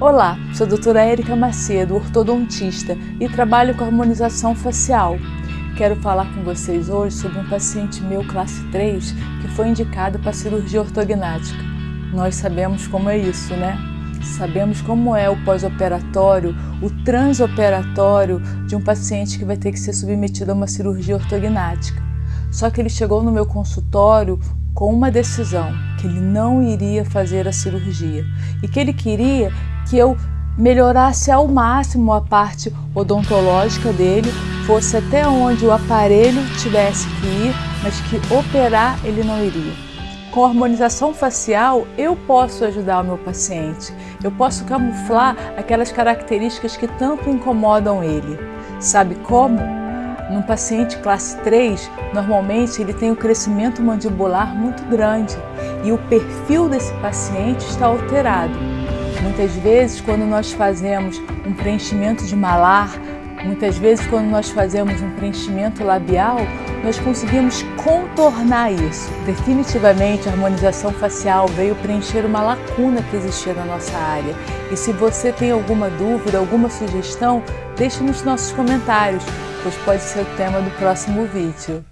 Olá, sou a doutora Érica Macedo, ortodontista e trabalho com harmonização facial. Quero falar com vocês hoje sobre um paciente meu classe 3 que foi indicado para cirurgia ortognática. Nós sabemos como é isso, né? Sabemos como é o pós-operatório, o transoperatório de um paciente que vai ter que ser submetido a uma cirurgia ortognática. Só que ele chegou no meu consultório com uma decisão, que ele não iria fazer a cirurgia e que ele queria que eu melhorasse ao máximo a parte odontológica dele, fosse até onde o aparelho tivesse que ir, mas que operar ele não iria. Com harmonização facial, eu posso ajudar o meu paciente, eu posso camuflar aquelas características que tanto incomodam ele. Sabe como? Num paciente classe 3, normalmente ele tem um crescimento mandibular muito grande e o perfil desse paciente está alterado. Muitas vezes, quando nós fazemos um preenchimento de malar, muitas vezes, quando nós fazemos um preenchimento labial, nós conseguimos contornar isso. Definitivamente, a harmonização facial veio preencher uma lacuna que existia na nossa área. E se você tem alguma dúvida, alguma sugestão, deixe nos nossos comentários, pois pode ser o tema do próximo vídeo.